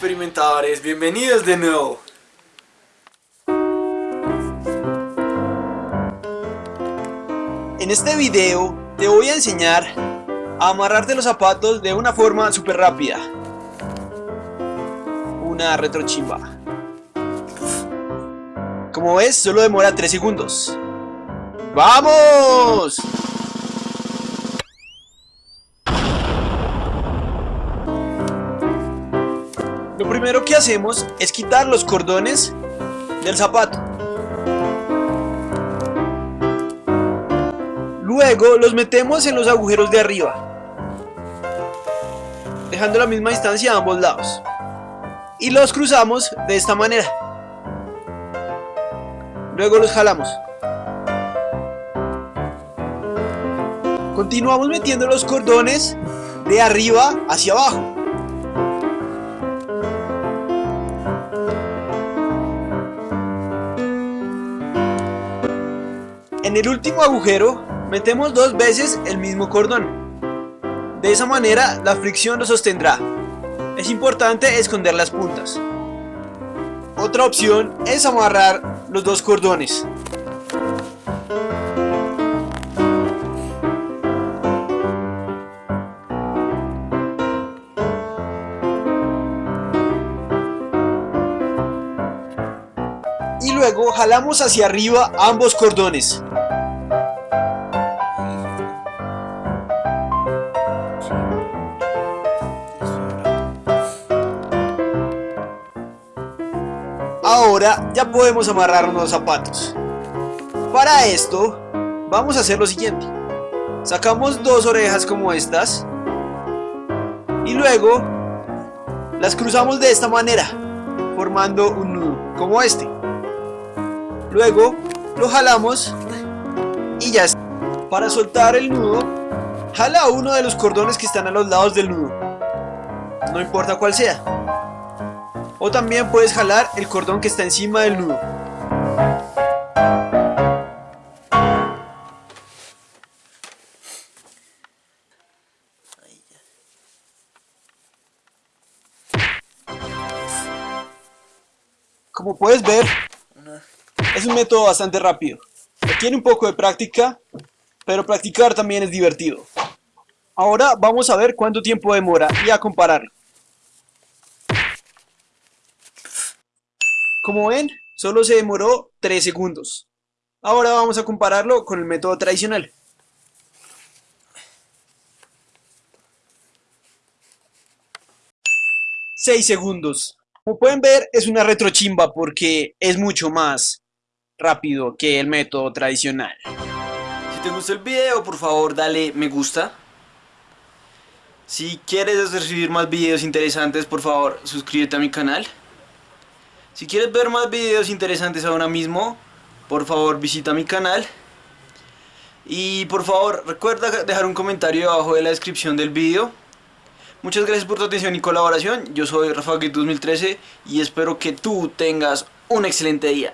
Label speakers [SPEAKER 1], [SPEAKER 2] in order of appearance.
[SPEAKER 1] amadores, bienvenidos de nuevo.
[SPEAKER 2] En este video te voy a enseñar a amarrarte los zapatos de una forma súper rápida. Una retrochimba. Como ves, solo demora 3 segundos. ¡Vamos! Lo primero que hacemos es quitar los cordones del zapato. Luego los metemos en los agujeros de arriba, dejando la misma distancia a ambos lados. Y los cruzamos de esta manera. Luego los jalamos. Continuamos metiendo los cordones de arriba hacia abajo. En el último agujero metemos dos veces el mismo cordón. De esa manera la fricción lo sostendrá. Es importante esconder las puntas. Otra opción es amarrar los dos cordones. Y luego jalamos hacia arriba ambos cordones. Ahora ya podemos amarrar los zapatos. Para esto, vamos a hacer lo siguiente. Sacamos dos orejas como estas. Y luego, las cruzamos de esta manera, formando un nudo, como este. Luego, lo jalamos y ya está. Para soltar el nudo, jala uno de los cordones que están a los lados del nudo. No importa cuál sea. O también puedes jalar el cordón que está encima del nudo. Como puedes ver, es un método bastante rápido. Requiere un poco de práctica, pero practicar también es divertido. Ahora vamos a ver cuánto tiempo demora y a compararlo. Como ven, solo se demoró 3 segundos. Ahora vamos a compararlo con el método tradicional. ¡6 segundos! Como pueden ver, es una retrochimba porque es mucho más rápido que el método tradicional.
[SPEAKER 1] Si te gustó el video, por favor dale me gusta. Si quieres recibir más videos interesantes, por favor suscríbete a mi canal. Si quieres ver más videos interesantes ahora mismo, por favor visita mi canal. Y por favor recuerda dejar un comentario abajo de la descripción del video. Muchas gracias por tu atención y colaboración. Yo soy Rafa 2013 y espero que tú tengas un excelente día.